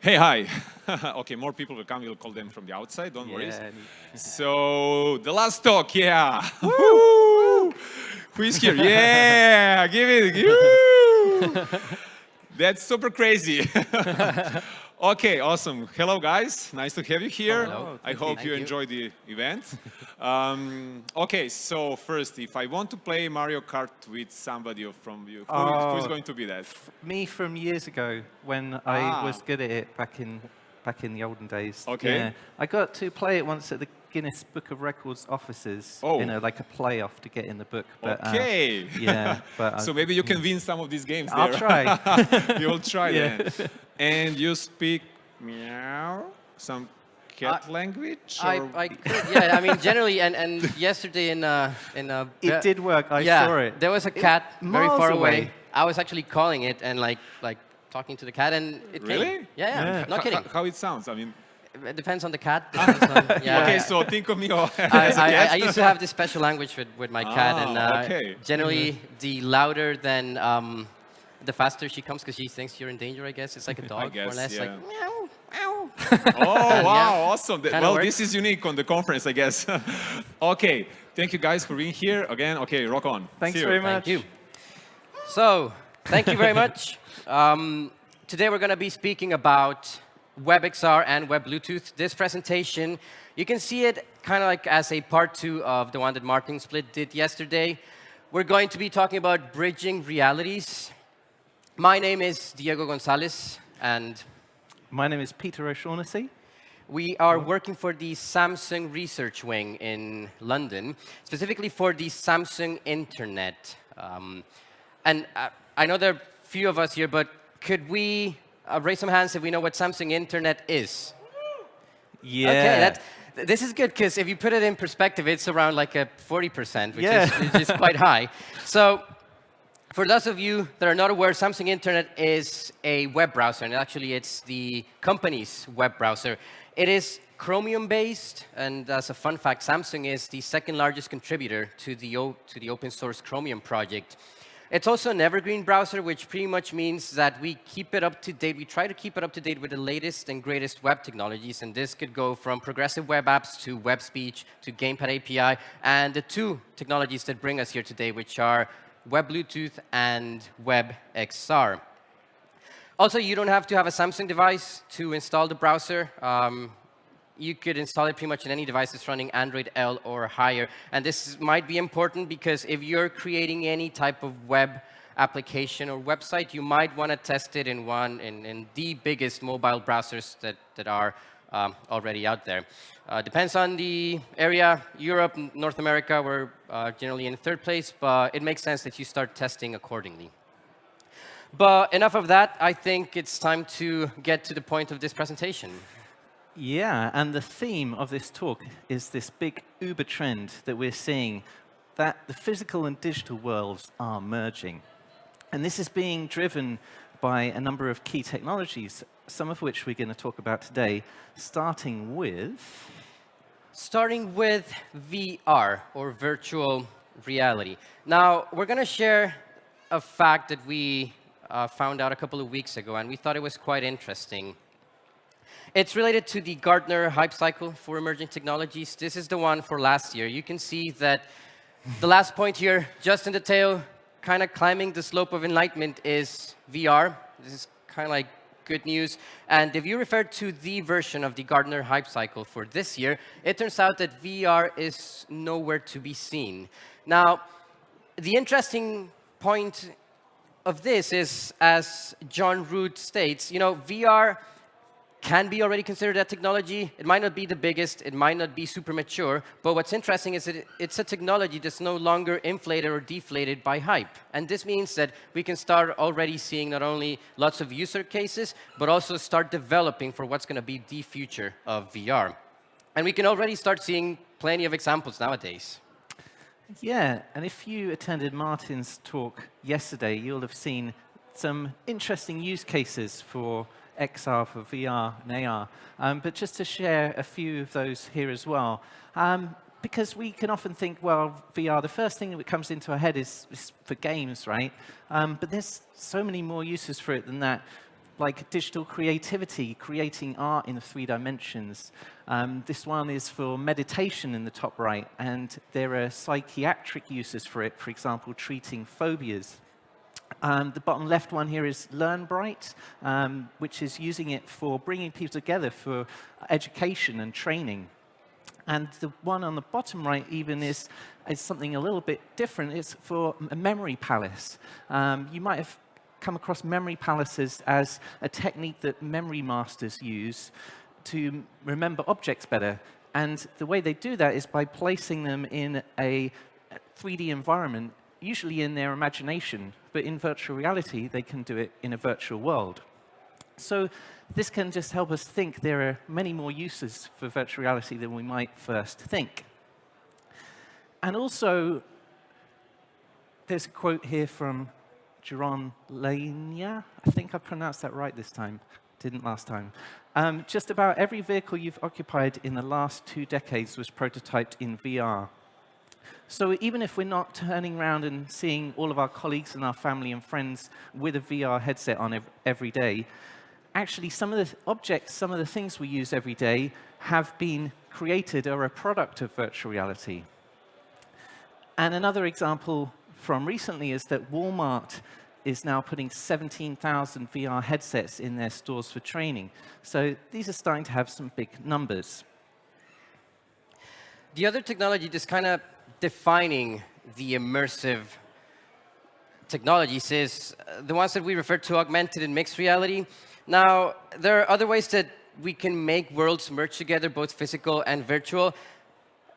Hey, hi. okay, more people will come. We'll call them from the outside. Don't worry. So the last talk, yeah. Who is here? Yeah, give it. That's super crazy. Okay, awesome. Hello, guys. Nice to have you here. Hello. I Thank hope you. you enjoyed the event. Um, okay, so first, if I want to play Mario Kart with somebody from you, who, who's Oh. going to be that? Me from years ago when Ah. I was good at it back in back in the olden days. Okay. Yeah. I got to play it once at the Guinness Book of Records offices Oh. in a, like a playoff to get in the book. But, uh, Okay. yeah, but I- so maybe you can win some of these games I'll try. You'll try Yeah. then. And you speak meow, some cat language? I, or- I could, yeah, I mean, generally, and, and yesterday in, uh, in uh, It did work. I yeah, saw it. there was a cat very far away. away. I was actually calling it and like, like talking to the cat and it came. Really? Yeah, yeah, Yeah. not kidding. ho- How it sounds? I mean, It depends on the cat. on- yeah, okay, yeah. so think of me as I, a I, cat. I used to have this special language with, with my cat, and Ah, uh, okay. generally the louder than um, the faster she comes because she thinks you're in danger. I guess it's like a dog, more or less. yeah. Like meow, meow. Oh, wow, Yeah. awesome. Kinda well, works. this is unique on the conference, I guess. okay, thank you guys for being here. Again, okay, rock on. Thanks See you. very much. Thank you. So, thank you very much. Um, today we're going to be speaking about WebXR and Web Bluetooth. This presentation, you can see it kind of like as a part two of the one that Martin Splitt did yesterday. We're going to be talking about bridging realities. My name is Diego Gonzalez, and My name is Peter O'Shaughnessy. we are working for the Samsung Research Wing in London, specifically for the Samsung Internet. Um, and uh, I know there are few of us here, but could we uh, raise some hands if we know what Samsung Internet is? Yeah. Okay, that, this is good because if you put it in perspective, it's around like a 40%, which, Yeah. is, which is quite high. So for those of you that are not aware, Samsung Internet is a web browser, and actually it's the company's web browser. It is Chromium-based, and as a fun fact, Samsung is the second largest contributor to the, to the open source Chromium project. It's also an evergreen browser, which pretty much means that we keep it up to date. We try to keep it up to date with the latest and greatest web technologies, and this could go from progressive web apps to web speech to Gamepad API, and the two technologies that bring us here today, which are Web Bluetooth and WebXR. Also, you don't have to have a Samsung device to install the browser. Um, you could install it pretty much in any device that's running Android L or higher. And this might be important because if you're creating any type of web application or website, you might want to test it in one in, in the biggest mobile browsers that, that are um, already out there. Uh, depends on the area. Europe, North America, we're uh, generally in third place, but it makes sense that you start testing accordingly. But enough of that. I think it's time to get to the point of this presentation. Yeah, and the theme of this talk is this big Uber trend that we're seeing, that the physical and digital worlds are merging. And this is being driven by a number of key technologies, some of which we're going to talk about today, starting with... Starting with VR, or virtual reality. Now, we're going to share a fact that we uh, found out a couple of weeks ago, and we thought it was quite interesting. It's related to the Gartner Hype Cycle for Emerging Technologies. This is the one for last year. You can see that the last point here, just in the tail, kind of climbing the slope of enlightenment is VR. This is kind of like good news. And if you refer to the version of the Gartner Hype Cycle for this year, it turns out that VR is nowhere to be seen. Now, the interesting point of this is, as John Root states, you know, VR can be already considered a technology. It might not be the biggest, it might not be super mature, but what's interesting is that it's a technology that's no longer inflated or deflated by hype. And this means that we can start already seeing not only lots of user cases, but also start developing for what's going to be the future of VR. And we can already start seeing plenty of examples nowadays. Yeah, and if you attended Martin's talk yesterday, you'll have seen some interesting use cases for XR, for VR and AR. Um, but just to share a few of those here as well, um, because we can often think, well, VR, the first thing that comes into our head is, is for games, right? Um, but there's so many more uses for it than that. like digital creativity, creating art in three dimensions. Um, this one is for meditation in the top right, and there are psychiatric uses for it, for example, treating phobias. Um, the bottom left one here is LearnBrite, um, which is using it for bringing people together for education and training. And the one on the bottom right even is, is something a little bit different. It's for a memory palace. Um, you might have come across memory palaces as a technique that memory masters use to remember objects better. And the way they do that is by placing them in a 3D environment usually in their imagination, but in virtual reality, they can do it in a virtual world. So this can just help us think there are many more uses for virtual reality than we might first think. And also, there's a quote here from Jaron Lanier. I think I pronounced that right this time. Didn't last time. Um, just about every vehicle you've occupied in the last two decades was prototyped in VR. So even if we're not turning around and seeing all of our colleagues and our family and friends with a VR headset on every day, actually some of the objects, some of the things we use every day have been created or a product of virtual reality. And another example from recently is that Walmart is now putting 17,000 VR headsets in their stores for training. So these are starting to have some big numbers. The other technology that's kind of defining the immersive technologies is the ones that we refer to augmented and mixed reality. Now, there are other ways that we can make worlds merge together, both physical and virtual.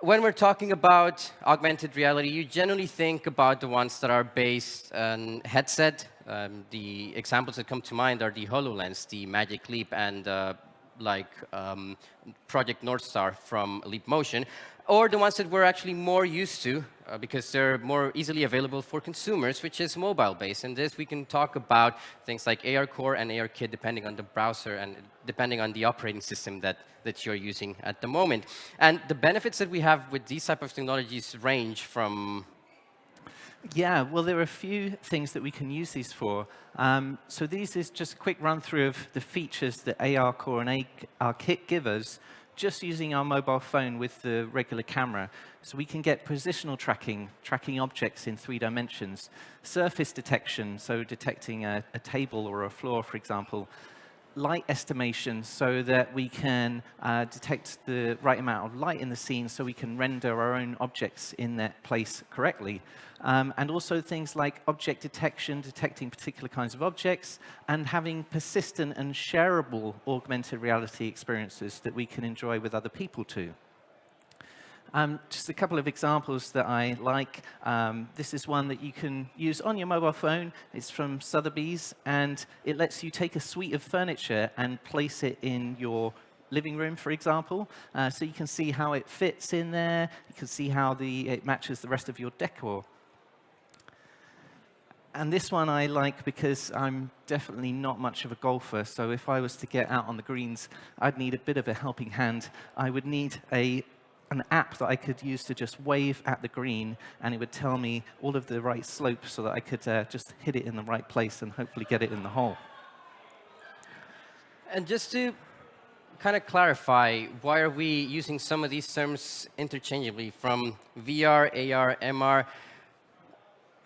When we're talking about augmented reality, you generally think about the ones that are based on headset. Um, the examples that come to mind are the HoloLens, the Magic Leap, and uh, like um, Project North Star from Leap Motion or the ones that we're actually more used to uh, because they're more easily available for consumers, which is mobile-based. And this, we can talk about things like AR Core and AR Kit, depending on the browser and depending on the operating system that, that you're using at the moment. And the benefits that we have with these type of technologies range from yeah, well, there are a few things that we can use these for. Um, so these is just a quick run through of the features that AR Core and AR Kit give us just using our mobile phone with the regular camera. So we can get positional tracking, tracking objects in three dimensions, surface detection, so detecting a, a table or a floor, for example, light estimation so that we can uh, detect the right amount of light in the scene so we can render our own objects in that place correctly. Um, and also things like object detection, detecting particular kinds of objects, and having persistent and shareable augmented reality experiences that we can enjoy with other people too. Um, just a couple of examples that I like. Um, this is one that you can use on your mobile phone. It's from Sotheby's, and it lets you take a suite of furniture and place it in your living room, for example. Uh, so you can see how it fits in there. You can see how the, it matches the rest of your decor. And this one I like because I'm definitely not much of a golfer. So if I was to get out on the greens, I'd need a bit of a helping hand. I would need a an app that I could use to just wave at the green, and it would tell me all of the right slopes so that I could uh, just hit it in the right place and hopefully get it in the hole. And just to kind of clarify, why are we using some of these terms interchangeably from VR, AR, MR?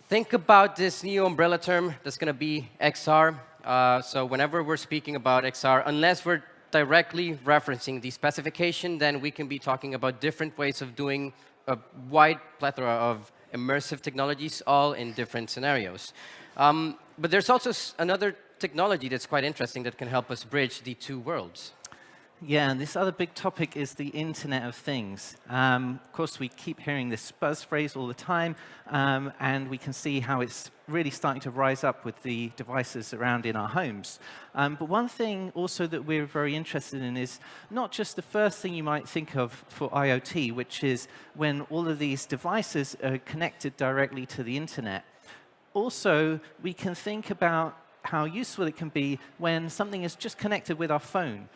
Think about this new umbrella term that's going to be XR. Uh, so whenever we're speaking about XR, unless we're directly referencing the specification, then we can be talking about different ways of doing a wide plethora of immersive technologies, all in different scenarios. Um, but there's also another technology that's quite interesting that can help us bridge the two worlds. Yeah, and this other big topic is the Internet of Things. Um, of course, we keep hearing this buzz phrase all the time, um, and we can see how it's really starting to rise up with the devices around in our homes. Um, but one thing also that we're very interested in is not just the first thing you might think of for IoT, which is when all of these devices are connected directly to the Internet. Also, we can think about how useful it can be when something is just connected with our phone.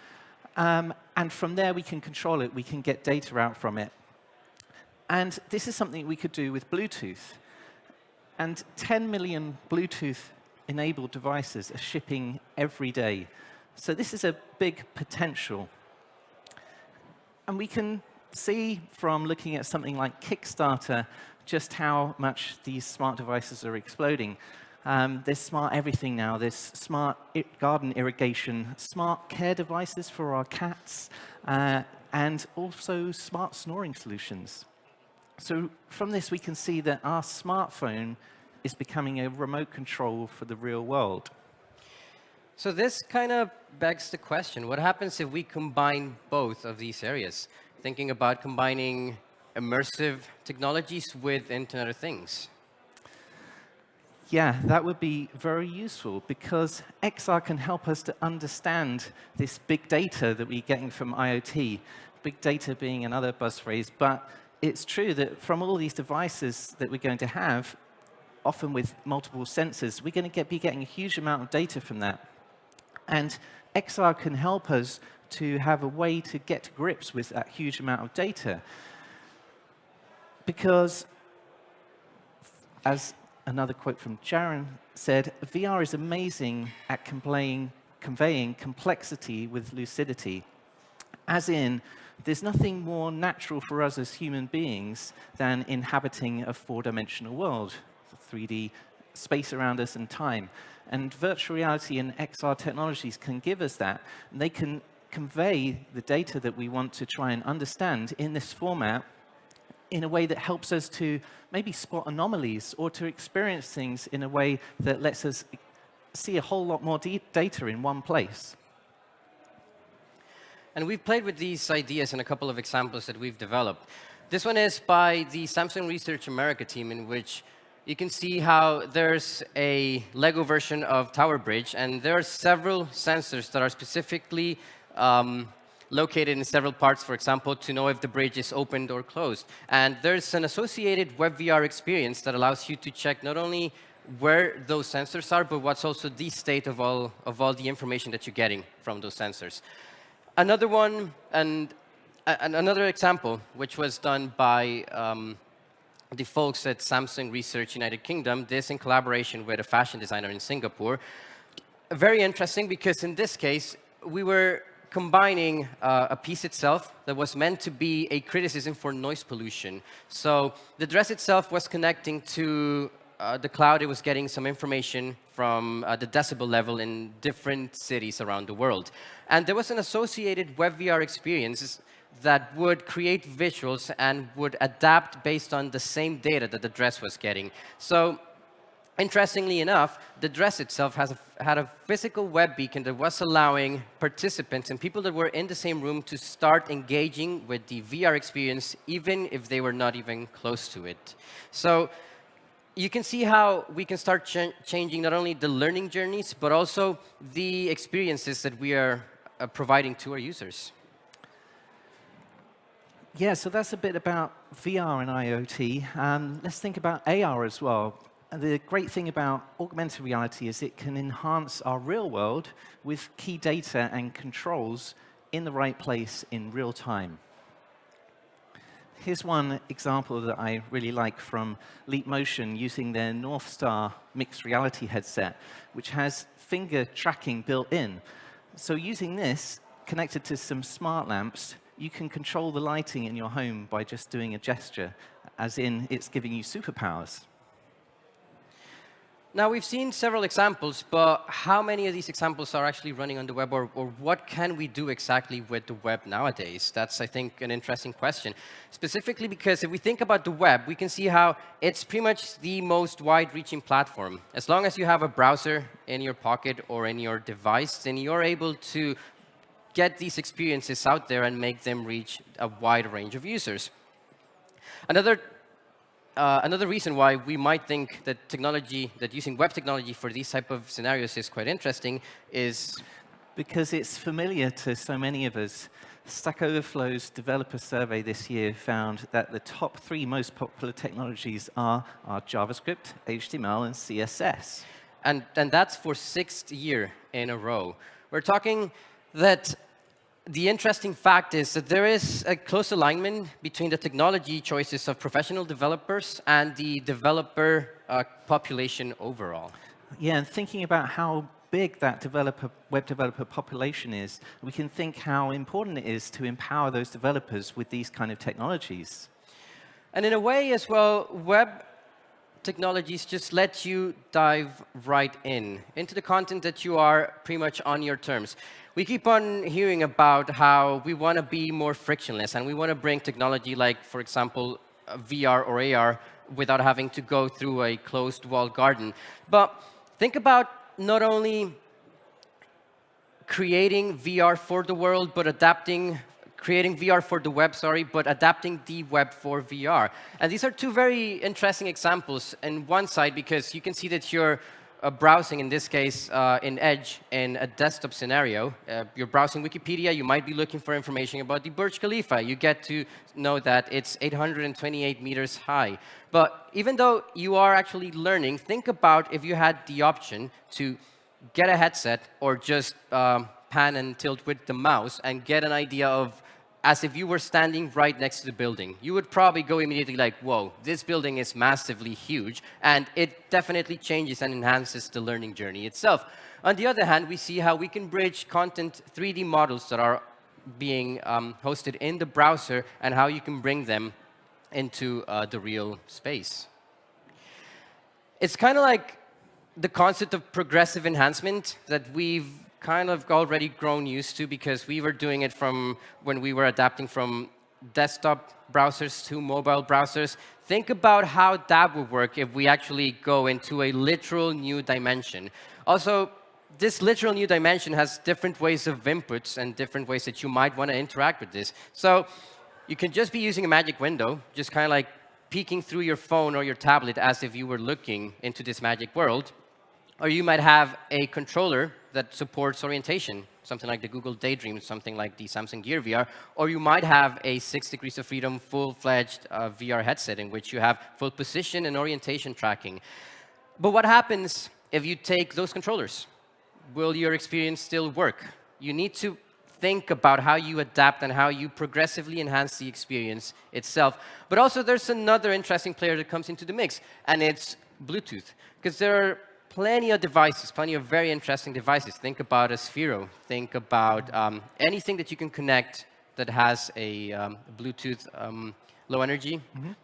Um, and from there, we can control it. We can get data out from it. And this is something we could do with Bluetooth. And 10 million Bluetooth smart-enabled devices are shipping every day. So this is a big potential. And we can see from looking at something like Kickstarter just how much these smart devices are exploding. Um, there's smart everything now. There's smart garden irrigation, smart care devices for our cats, uh, and also smart snoring solutions. So from this, we can see that our smartphone is becoming a remote control for the real world. So this kind of begs the question, what happens if we combine both of these areas? Thinking about combining immersive technologies with Internet of Things. Yeah, that would be very useful because XR can help us to understand this big data that we're getting from IoT, big data being another buzz phrase, but it's true that from all these devices that we're going to have, often with multiple sensors, we're going to get, be getting a huge amount of data from that. And XR can help us to have a way to get to grips with that huge amount of data. Because, as another quote from Jaron said, VR is amazing at conveying, complexity with lucidity. As in, there's nothing more natural for us as human beings than inhabiting a four-dimensional world, 3D space around us and time. And virtual reality and XR technologies can give us that. And they can convey the data that we want to try and understand in this format in a way that helps us to maybe spot anomalies or to experience things in a way that lets us see a whole lot more data in one place. And we've played with these ideas in a couple of examples that we've developed. This one is by the Samsung Research America team, in which you can see how there's a Lego version of Tower Bridge, and there are several sensors that are specifically um, located in several parts, for example, to know if the bridge is opened or closed. And there's an associated WebVR experience that allows you to check not only where those sensors are, but what's also the state of all, of all the information that you're getting from those sensors. Another one, and uh, another example, which was done by um, the folks at Samsung Research United Kingdom, this in collaboration with a fashion designer in Singapore. Very interesting because in this case, we were combining uh, a piece itself that was meant to be a criticism for noise pollution. So the dress itself was connecting to uh, the cloud. It was getting some information from uh, the decibel level in different cities around the world. And there was an associated WebVR experience that would create visuals and would adapt based on the same data that the dress was getting. So Interestingly enough, the dress itself has a, had a physical web beacon that was allowing participants and people that were in the same room to start engaging with the VR experience, even if they were not even close to it. So you can see how we can start ch changing not only the learning journeys, but also the experiences that we are uh, providing to our users. Yeah, so that's a bit about VR and IoT. Um, let's think about AR as well the great thing about augmented reality is it can enhance our real world with key data and controls in the right place in real time. Here's one example that I really like from Leap Motion using their North Star mixed reality headset, which has finger tracking built in. So using this, connected to some smart lamps, you can control the lighting in your home by just doing a gesture, as in it's giving you superpowers. Now, we've seen several examples, but how many of these examples are actually running on the web, or, or, what can we do exactly with the web nowadays? That's, I think, an interesting question. Specifically because if we think about the web, we can see how it's pretty much the most wide-reaching platform. As long as you have a browser in your pocket or in your device, then you're able to get these experiences out there and make them reach a wide range of users. Another uh, another reason why we might think that technology, that using web technology for these type of scenarios is quite interesting is... Because it's familiar to so many of us. Stack Overflow's developer survey this year found that the top three most popular technologies are, are JavaScript, HTML, and CSS. And, and that's for sixth year in a row. We're talking that the interesting fact is that there is a close alignment between the technology choices of professional developers and the developer uh, population overall. Yeah, and thinking about how big that developer, web developer population is, we can think how important it is to empower those developers with these kind of technologies. And in a way as well, web technologies just let you dive right in, into the content that you are pretty much on your terms. We keep on hearing about how we want to be more frictionless, and we want to bring technology like, for example, VR or AR without having to go through a closed walled garden. But think about not only creating VR for the world, but adapting, creating VR for the web, sorry, but adapting the web for VR. And these are two very interesting examples in one side, because you can see that you're uh, browsing, in this case, uh, in Edge, in a desktop scenario. Uh, you're browsing Wikipedia, you might be looking for information about the Burj Khalifa. You get to know that it's 828 meters high. But even though you are actually learning, think about if you had the option to get a headset or just um, pan and tilt with the mouse and get an idea of as if you were standing right next to the building. You would probably go immediately like, whoa, this building is massively huge, and it definitely changes and enhances the learning journey itself. On the other hand, we see how we can bridge content 3D models that are being um, hosted in the browser and how you can bring them into uh, the real space. It's kind of like the concept of progressive enhancement that we've kind of already grown used to because we were doing it from when we were adapting from desktop browsers to mobile browsers. Think about how that would work if we actually go into a literal new dimension. Also, this literal new dimension has different ways of inputs and different ways that you might want to interact with this. So you can just be using a magic window, just kind of like peeking through your phone or your tablet as if you were looking into this magic world. Or you might have a controller that supports orientation, something like the Google Daydream, something like the Samsung Gear VR. Or you might have a six degrees of freedom full-fledged uh, VR headset in which you have full position and orientation tracking. But what happens if you take those controllers? Will your experience still work? You need to think about how you adapt and how you progressively enhance the experience itself. But also, there's another interesting player that comes into the mix, and it's Bluetooth. Because there are plenty of devices, plenty of very interesting devices. Think about a Sphero. Think about um, anything that you can connect that has a um, Bluetooth um, low energy mm -hmm.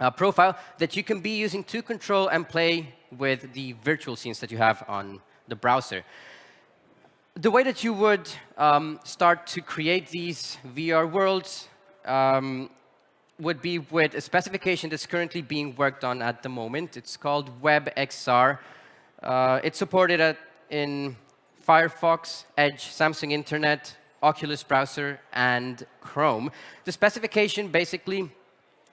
uh, profile that you can be using to control and play with the virtual scenes that you have on the browser. The way that you would um, start to create these VR worlds um, would be with a specification that's currently being worked on at the moment. It's called WebXR. Uh, it's supported at, in Firefox, Edge, Samsung Internet, Oculus browser, and Chrome. The specification basically,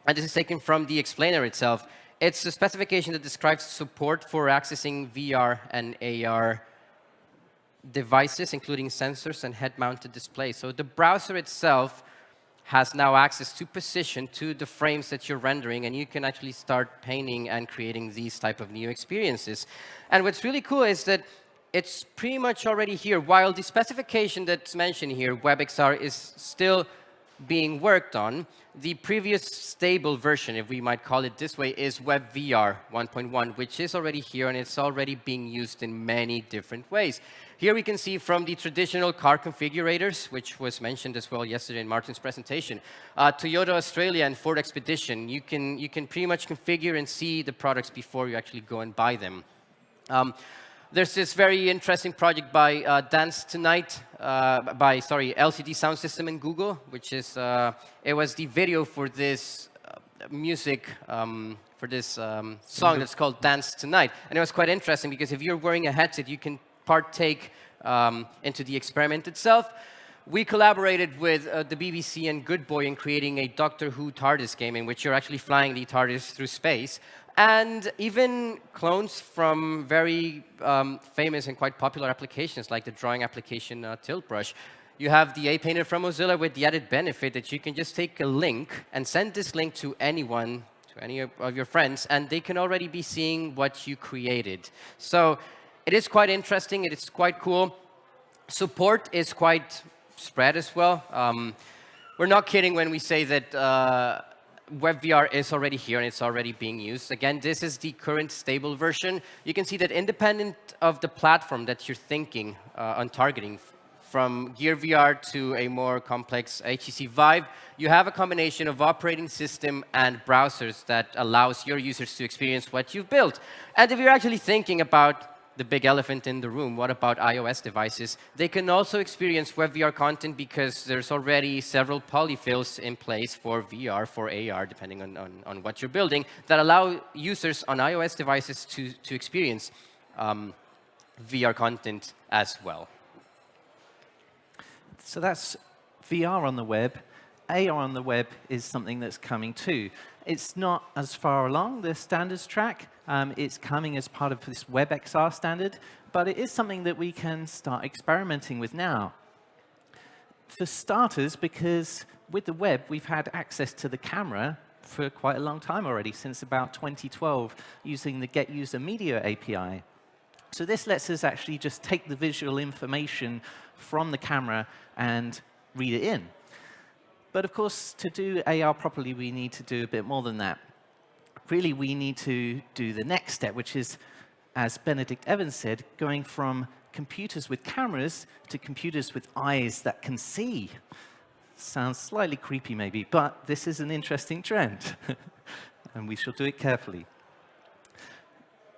and this is taken from the explainer itself, it's a specification that describes support for accessing VR and AR devices, including sensors and head-mounted displays. So the browser itself has now access to position to the frames that you're rendering, and you can actually start painting and creating these type of new experiences. And what's really cool is that it's pretty much already here. While the specification that's mentioned here, WebXR, is still being worked on, the previous stable version, if we might call it this way, is WebVR 1.1, which is already here, and it's already being used in many different ways. Here we can see from the traditional car configurators, which was mentioned as well yesterday in Martin's presentation, uh, Toyota Australia and Ford Expedition, you can, you can pretty much configure and see the products before you actually go and buy them. Um, there's this very interesting project by uh, Dance Tonight, uh, by, sorry, LCD Sound System in Google, which is, uh, it was the video for this uh, music, um, for this um, song that's called Dance Tonight. And it was quite interesting because if you're wearing a headset, you can partake um, into the experiment itself. We collaborated with uh, the BBC and Good Boy in creating a Doctor Who TARDIS game in which you're actually flying the TARDIS through space. And even clones from very um, famous and quite popular applications like the drawing application uh, Tilt Brush. You have the A-Painter from Mozilla with the added benefit that you can just take a link and send this link to anyone, to any of your friends, and they can already be seeing what you created. So it is quite interesting. It is quite cool. Support is quite spread as well. Um, we're not kidding when we say that uh, WebVR is already here and it's already being used. Again, this is the current stable version. You can see that independent of the platform that you're thinking uh, on targeting, from Gear VR to a more complex HTC Vive, you have a combination of operating system and browsers that allows your users to experience what you've built. And if you're actually thinking about the big elephant in the room, what about iOS devices? They can also experience WebVR content because there's already several polyfills in place for VR, for AR, depending on, on, on what you're building, that allow users on iOS devices to, to experience um, VR content as well. So that's VR on the web. AR on the web is something that's coming too. It's not as far along the standards track. Um, it's coming as part of this WebXR standard, but it is something that we can start experimenting with now. For starters, because with the web, we've had access to the camera for quite a long time already, since about 2012, using the Get User Media API. So this lets us actually just take the visual information from the camera and read it in. But of course, to do AR properly, we need to do a bit more than that. Really, we need to do the next step, which is, as Benedict Evans said, going from computers with cameras to computers with eyes that can see. Sounds slightly creepy, maybe, but this is an interesting trend, and we shall do it carefully.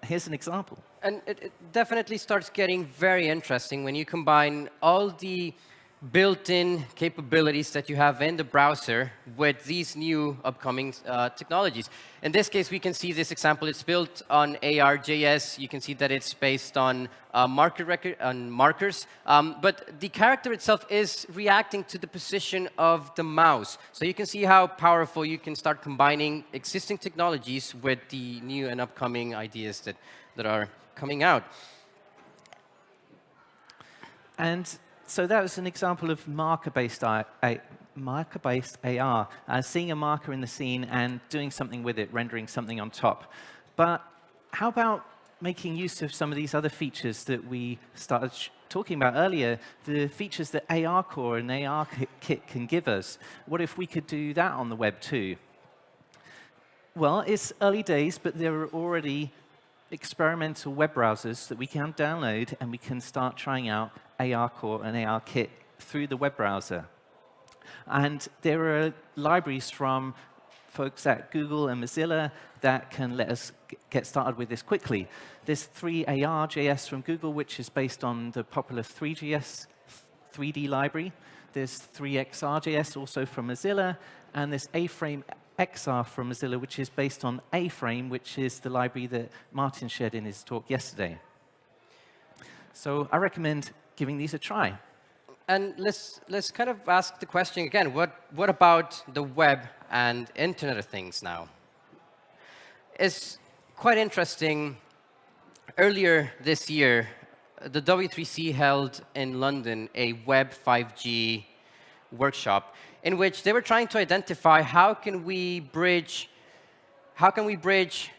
Here's an example. And it, it definitely starts getting very interesting when you combine all the built-in capabilities that you have in the browser with these new upcoming uh, technologies. In this case, we can see this example. It's built on AR.js. You can see that it's based on uh, marker record on markers. Um, but the character itself is reacting to the position of the mouse. So you can see how powerful you can start combining existing technologies with the new and upcoming ideas that, that are coming out. And so that was an example of marker-based marker-based AR, uh, seeing a marker in the scene and doing something with it, rendering something on top. But how about making use of some of these other features that we started talking about earlier, the features that ARCore and ARKit can give us? What if we could do that on the web too? Well, it's early days, but there are already experimental web browsers that we can download and we can start trying out ARCore and AR Kit through the web browser. And there are libraries from folks at Google and Mozilla that can let us get started with this quickly. There's three.ar.js from Google, which is based on the popular three.js 3D library. There's three.xr.js also from Mozilla, and there's A-Frame XR from Mozilla, which is based on A-Frame, which is the library that Martin shared in his talk yesterday. So I recommend giving these a try. And let's, let's kind of ask the question again, what, what about the web and Internet of Things now? It's quite interesting. Earlier this year, the W3C held in London a Web 5G workshop in which they were trying to identify how can we bridge, how can we bridge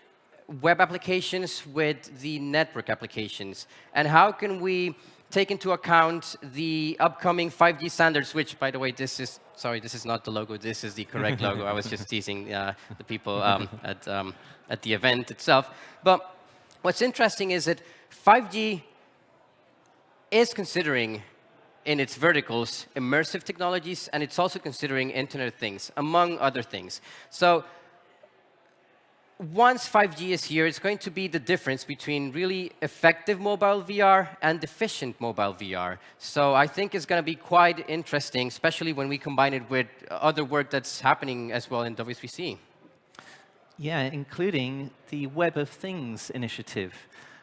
web applications with the network applications, and how can we take into account the upcoming 5G standards, which, by the way, this is, sorry, this is not the logo. This is the correct logo. I was just teasing uh, the people um, at, um, at the event itself. But what's interesting is that 5G is considering in its verticals immersive technologies, and it's also considering Internet of Things, among other things. So once 5G is here, it's going to be the difference between really effective mobile VR and efficient mobile VR. So I think it's going to be quite interesting, especially when we combine it with other work that's happening as well in W3C. Yeah, including the Web of Things initiative.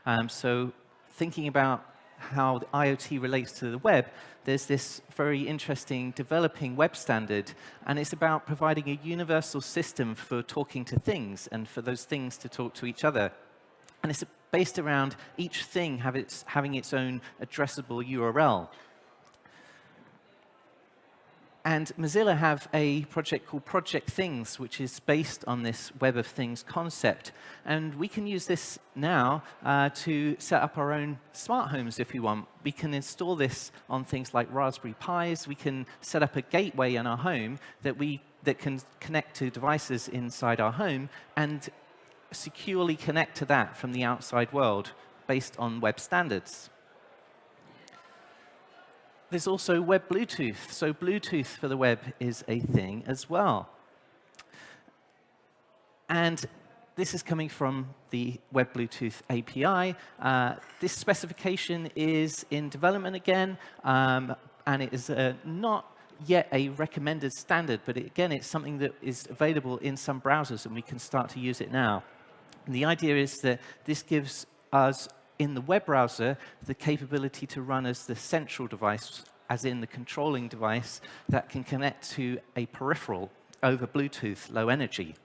Um, so thinking about how the IoT relates to the web, there's this very interesting developing web standard, and it's about providing a universal system for talking to things and for those things to talk to each other. And it's based around each thing its, having its own addressable URL. And Mozilla have a project called Project Things, which is based on this Web of Things concept. And we can use this now uh, to set up our own smart homes if we want. We can install this on things like Raspberry Pis. We can set up a gateway in our home that we that can connect to devices inside our home and securely connect to that from the outside world based on web standards. There's also web Bluetooth. So Bluetooth for the web is a thing as well. And this is coming from the Web Bluetooth API. Uh, this specification is in development again, um, and it is uh, not yet a recommended standard, but it, again, it's something that is available in some browsers, and we can start to use it now. And the idea is that this gives us, in the web browser, the capability to run as the central device, as in the controlling device, that can connect to a peripheral over Bluetooth, low energy.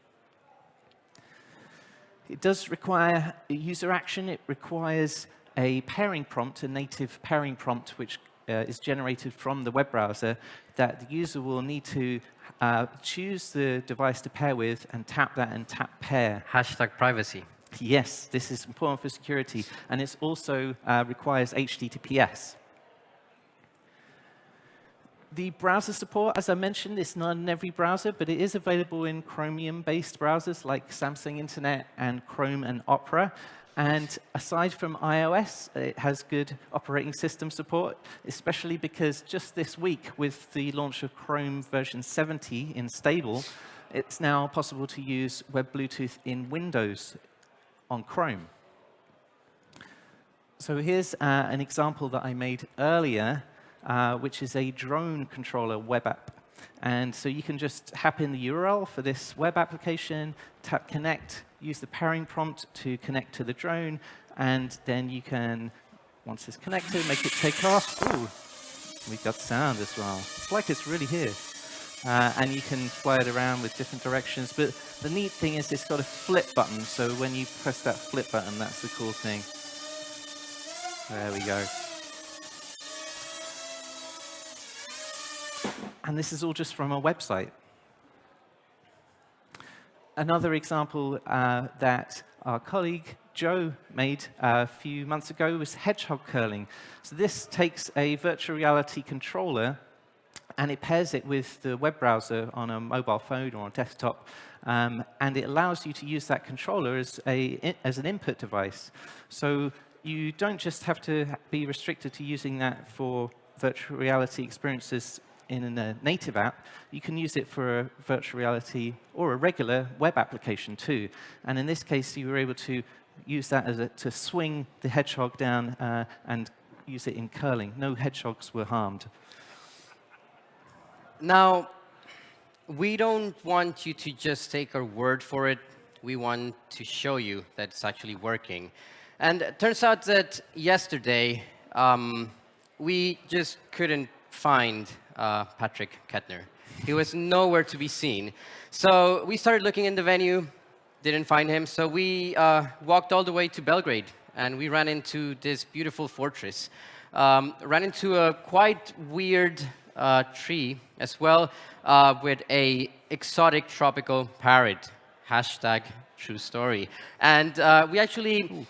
It does require user action. It requires a pairing prompt, a native pairing prompt, which uh, is generated from the web browser that the user will need to uh, choose the device to pair with and tap that and tap pair. Hashtag privacy. Yes, this is important for security. And it also uh, requires HTTPS. The browser support, as I mentioned, is not in every browser, but it is available in Chromium-based browsers like Samsung Internet and Chrome and Opera. And aside from iOS, it has good operating system support, especially because just this week, with the launch of Chrome version 70 in stable, it's now possible to use Web Bluetooth in Windows on Chrome. So here's uh, an example that I made earlier uh, which is a drone controller web app. And so you can just tap in the URL for this web application, tap connect, use the pairing prompt to connect to the drone, and then you can, once it's connected, make it take off. Ooh, we got sound as well. It's like it's really here. Uh, and you can fly it around with different directions. But the neat thing is it's got a flip button. So when you press that flip button, that's the cool thing. There we go. And this is all just from a website. Another example uh, that our colleague Joe made a few months ago was hedgehog curling. So this takes a virtual reality controller and it pairs it with the web browser on a mobile phone or a desktop, um, and it allows you to use that controller as, a, as an input device. So you don't just have to be restricted to using that for virtual reality experiences in a native app, you can use it for a virtual reality or a regular web application too. And in this case, you were able to use that as a, to swing the hedgehog down uh, and use it in curling. No hedgehogs were harmed. Now, we don't want you to just take our word for it. We want to show you that it's actually working. And it turns out that yesterday, um, we just couldn't find uh, Patrick Kettner. He was nowhere to be seen. So we started looking in the venue, didn't find him. So we uh, walked all the way to Belgrade, and we ran into this beautiful fortress. Um, ran into a quite weird uh, tree as well, uh, with a exotic tropical parrot. Hashtag true story. And uh, we actually Ooh.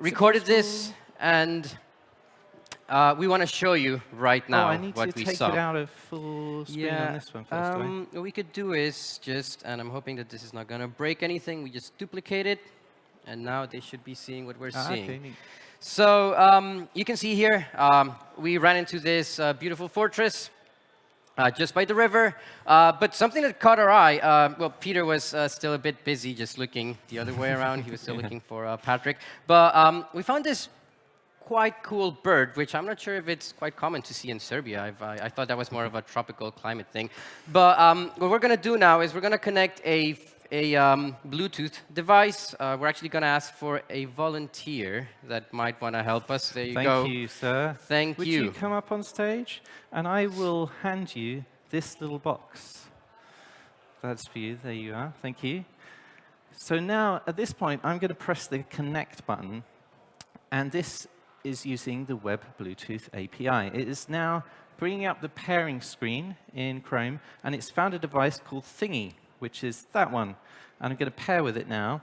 recorded this and uh, we want to show you right now oh, now oh, I need what to we take saw. it out of full screen yeah, on this one first, um, What we could do is just, and I'm hoping that this is not going to break anything, we just duplicate it, and now they should be seeing what we're ah, seeing. Okay, so um, you can see here, um, we ran into this uh, beautiful fortress. Uh, just by the river. Uh, but something that caught our eye, uh, well, Peter was uh, still a bit busy just looking the other way around. He was still yeah. looking for uh, Patrick. But um, we found this quite cool bird, which I'm not sure if it's quite common to see in Serbia. I, I thought that was more of a tropical climate thing. But um, what we're going to do now is we're going to connect a, a um, Bluetooth device. Uh, we're actually going to ask for a volunteer that might want to help us. There you Thank go. Thank you, sir. Thank Would you. Would you come up on stage? And I will hand you this little box. That's for you. There you are. Thank you. So now, at this point, I'm going to press the connect button. And this is using the Web Bluetooth API. It is now bringing up the pairing screen in Chrome, and it's found a device called Thingy, which is that one. And I'm going to pair with it now.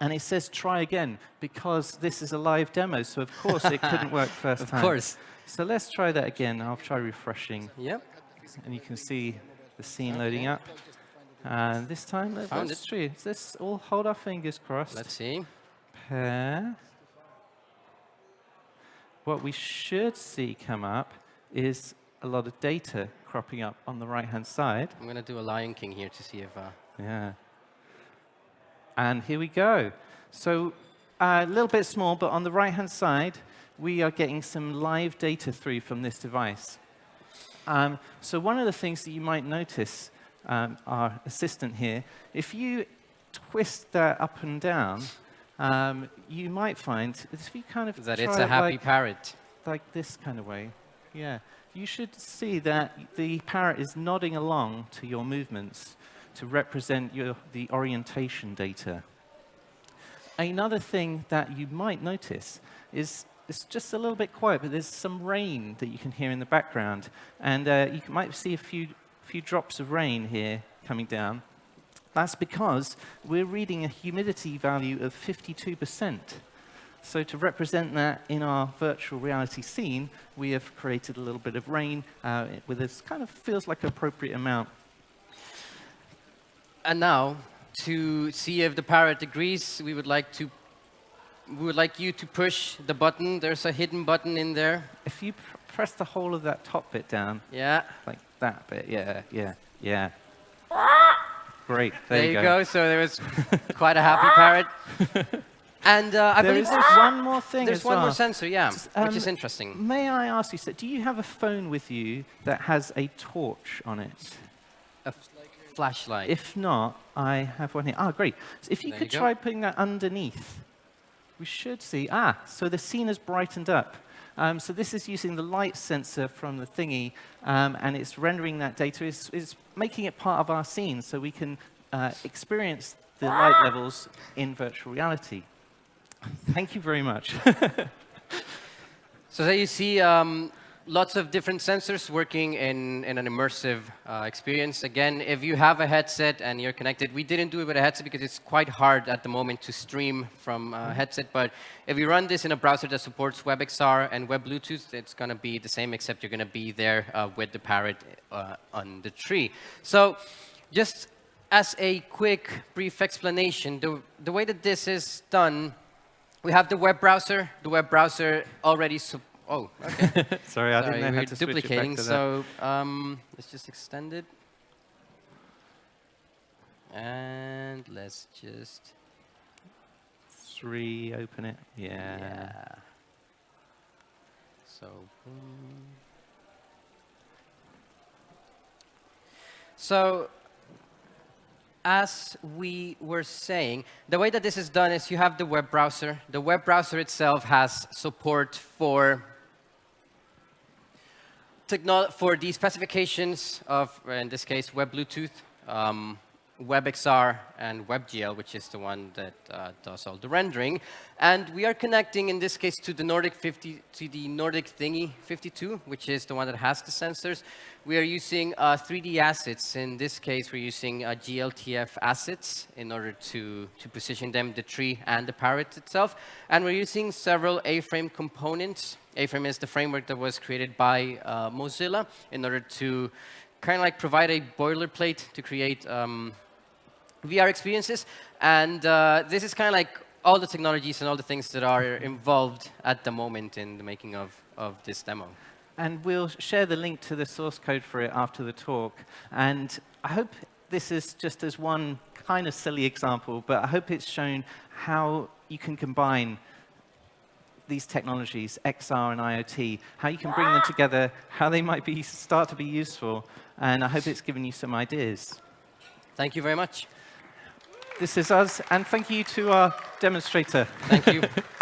And it says try again, because this is a live demo, so of course it couldn't work first of time. Of course. So let's try that again. I'll try refreshing. Yep. And you can see the scene loading up. And this time, let- Found let's it. try. Let's all hold our fingers crossed. Let's see. pair. What we should see come up is a lot of data cropping up on the right-hand side. I'm going to do a Lion King here to see if... Uh, Yeah. And here we go. So a little bit small, but on the right-hand side, we are getting some live data through from this device. Um, so one of the things that you might notice, um, our assistant here, if you twist that up and down, um, you might find if you kind of that it's a happy like, parrot. like this kind of way, yeah, you should see that the parrot is nodding along to your movements to represent your, the orientation data. Another thing that you might notice is it's just a little bit quiet, but there's some rain that you can hear in the background. And uh, you might see a few, few drops of rain here coming down. That's because we're reading a humidity value of 52%. So to represent that in our virtual reality scene, we have created a little bit of rain uh, with this kind of feels like an appropriate amount. And now, to see if the parrot agrees, we would like to we would like you to push the button. There's a hidden button in there. If you pr press the whole of that top bit down, Yeah. like that bit, yeah, yeah, yeah. Great, There, there, you go. go. So there was quite a happy parrot. And uh, I There believe there's, one more thing there's one well. more sensor, yeah, Just, which is um, interesting. May I ask you, sir, do you have a phone with you that has a torch on it? A flashlight. If not, I have one here. Ah, great. So if you There could you try putting that underneath, we should see. Ah, so the scene has brightened up. Um, so this is using the light sensor from the thingy, um, and it's rendering that data. It's, it's making it part of our scene, so we can uh, experience the light levels in virtual reality. Thank you very much. So there you see um, lots of different sensors working in, in an immersive uh, experience. Again, if you have a headset and you're connected, we didn't do it with a headset because it's quite hard at the moment to stream from a headset. But if you run this in a browser that supports WebXR and Web Bluetooth, it's going to be the same, except you're going to be there uh, with the parrot uh, on the tree. So just as a quick, brief explanation, the, the way that this is done we have the web browser. The web browser already. Oh, okay. Sorry, I Sorry, didn't know how to switch it back duplicating. to that. So um, let's just extend it, and let's just Three, open it. Yeah. yeah. So. boom. So as we were saying, the way that this is done is you have the web browser. The web browser itself has support for for the specifications of, in this case, Web Bluetooth, um, WebXR, and WebGL, which is the one that uh, does all the rendering. And we are connecting, in this case, to the Nordic 50, to the Nordic Thingy 52, which is the one that has the sensors. We are using uh, 3D assets. In this case, we're using uh, GLTF assets in order to, to position them, the tree and the parrot itself. And we're using several A-frame components. A-frame is the framework that was created by uh, Mozilla in order to kind of like provide a boilerplate to create um, VR experiences. And uh, this is kind of like all the technologies and all the things that are involved at the moment in the making of, of this demo. And we'll share the link to the source code for it after the talk. And I hope this is just as one kind of silly example, but I hope it's shown how you can combine these technologies, XR and IoT, how you can bring them together, how they might be start to be useful, and I hope it's given you some ideas. Thank you very much. This is us, and thank you to our demonstrator. Thank you.